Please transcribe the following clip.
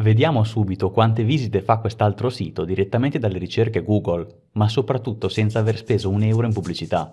Vediamo subito quante visite fa quest'altro sito direttamente dalle ricerche Google, ma soprattutto senza aver speso un euro in pubblicità.